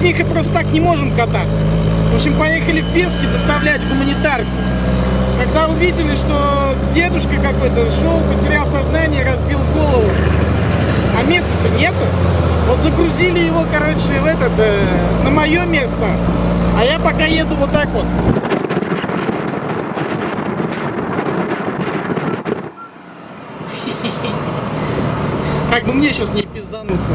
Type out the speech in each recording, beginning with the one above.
с Михой просто так не можем кататься. В общем, поехали в Пески доставлять гуманитарку. Когда увидели, что дедушка какой-то шел, потерял сознание, разбил голову, а места-то нету, вот загрузили его, короче, в этот, э, на мое место, а я пока еду вот так вот. Как бы мне сейчас не пиздануться.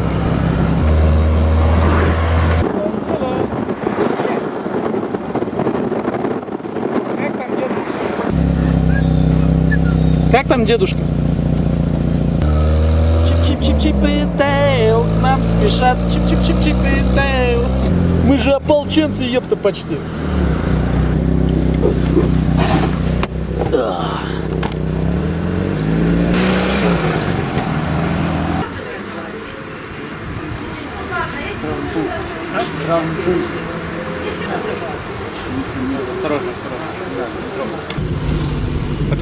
Как там дедушка? Как там дедушка? Чип-чип-чип-чип и Дейл, к нам спешат. Чип-чип-чип-чип и Дейл. Мы же ополченцы, ёпта, почти.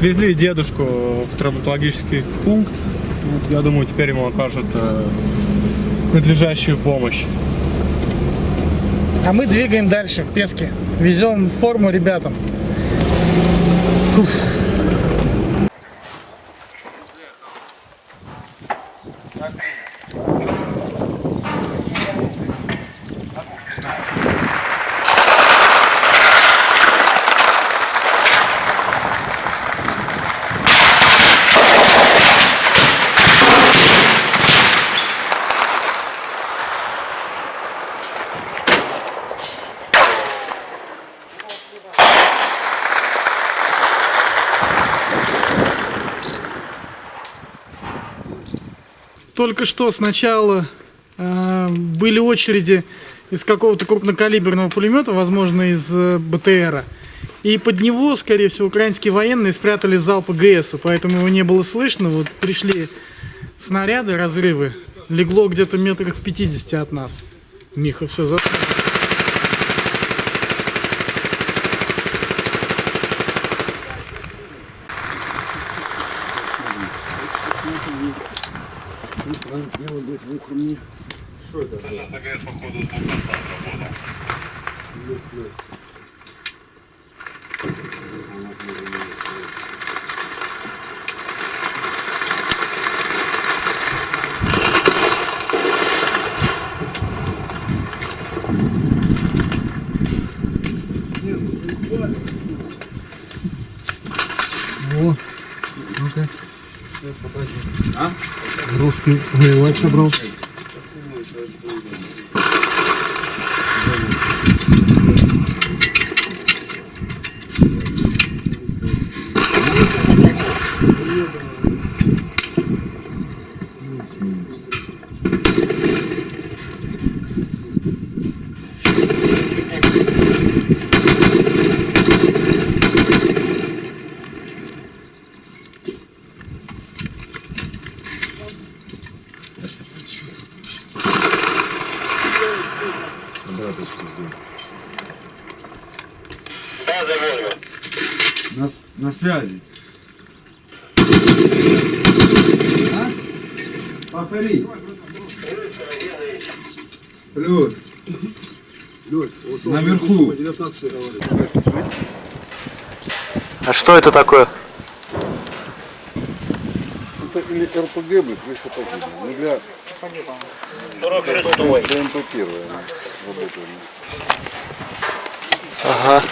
Отвезли дедушку в травматологический пункт. Я думаю, теперь ему окажут э, надлежащую помощь. А мы двигаем дальше в Песке. Везем форму ребятам. Только что сначала э, были очереди из какого-то крупнокалиберного пулемета, возможно, из э, БТРа. И под него, скорее всего, украинские военные спрятали залп ГС, поэтому его не было слышно. Вот пришли снаряды, разрывы. Легло где-то метрах в 50 от нас. Миха все за... О, Русский воевать собрал. На, с- на связи. А? Повтори. Плюс. Наверху. А что это такое? Это или РПГ, блядь, или сапоги. Ну, для... 46-й. ДМП первая. Работаем. Ага.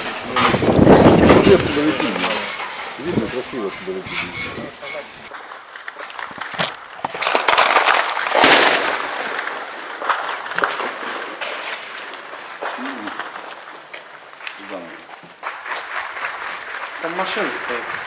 Где летит? Видно, красиво отсюда летит. Там машина стоит.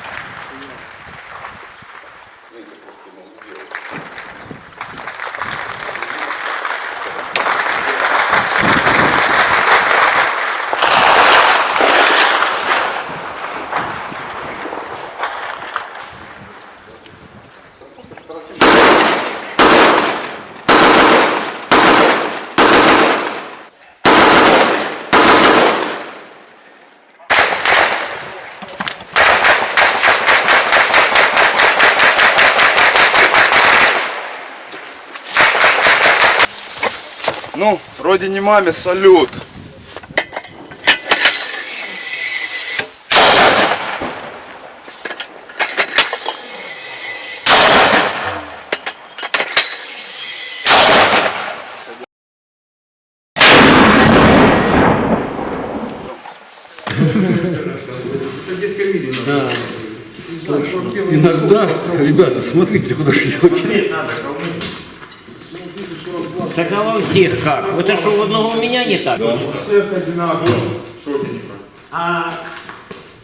Ну, родине маме салют. Иногда, ребята, смотрите, куда шьете. Так а во всех как? Это что, у одного у меня не так? А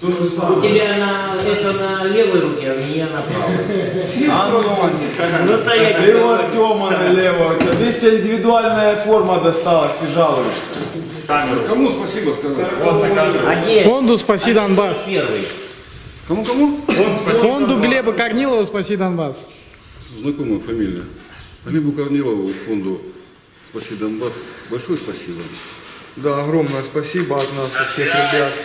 у тебя на, это на левой руке, а у меня на правой. Ну, то я тебе у говорю. Артема налево. Тебе индивидуальная форма досталась, ты жалуешься. Кому спасибо сказать? А? Фонду «Спаси Донбасс». Первый. Кому-кому? Фонду Глеба Корнилова «Спаси Донбасс». Знакомая фамилия. Глебу Корнилову, фонду «Спаси Донбасс». Большое спасибо. Да, огромное спасибо от нас, от всех ребят.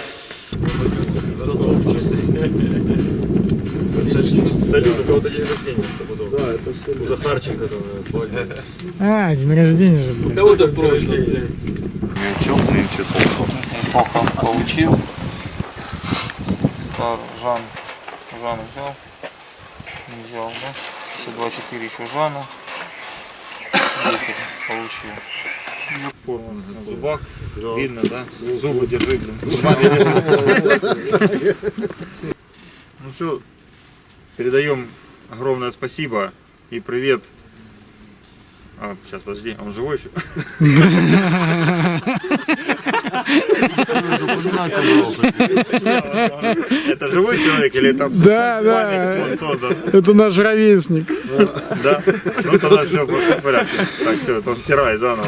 Салют, у кого-то день рождения стопудово. Да, это салют. У Захарченко там э, свадьба. А, день рождения же, блин. Кого так прошлый? Теплый плохо получил. Так, Жан, Жан взял, не взял, да? 54 еще Жану, 10 получил. На зубах, видно, да? Зубы держи, блин. Зубами держи. Ну все, передаем огромное спасибо и привет. А, сейчас, подожди, он живой еще? Это живой человек или это Да, да. создан? Это наш ровесник. Да? Ну тогда все в порядке. Так, все, то стирай заново.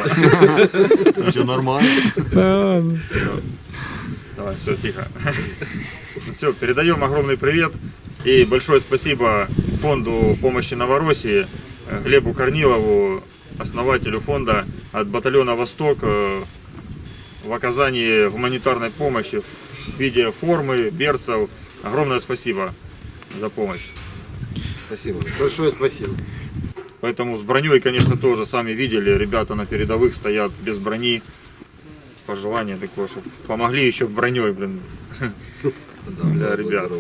Все нормально. Давай, все, тихо. Все, передаем огромный привет и большое спасибо фонду помощи Новороссии, э, Глебу Корнилову, основателю фонда от батальона «Восток» э, в оказании гуманитарной помощи в виде формы, берцев. Огромное спасибо за помощь. Спасибо. Большое спасибо. Поэтому с броней, конечно, тоже сами видели, ребята на передовых стоят без брони. Пожелание такое, чтобы помогли еще броней, блин, для ребят.